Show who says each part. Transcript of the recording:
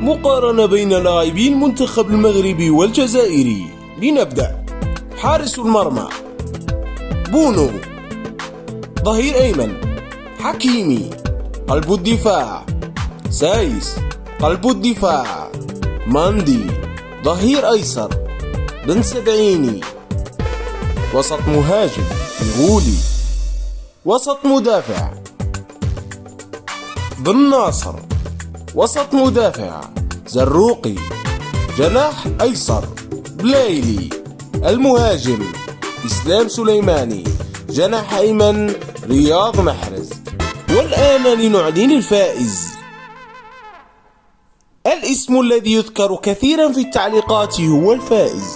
Speaker 1: مقارنة بين لاعبي المنتخب المغربي والجزائري. لنبدأ. حارس المرمى. بونو. ظهير أيمن. حكيمي. قلب الدفاع. سايس. قلب الدفاع. ماندي. ظهير أيسر. بن سبعيني. وسط مهاجم. الغولي وسط مدافع. بن ناصر. وسط مدافع زروقي جناح أيسر بلايلي المهاجم إسلام سليماني جناح أيمن رياض محرز. والآن لنعلن الفائز. الاسم الذي يذكر كثيرا في التعليقات هو الفائز.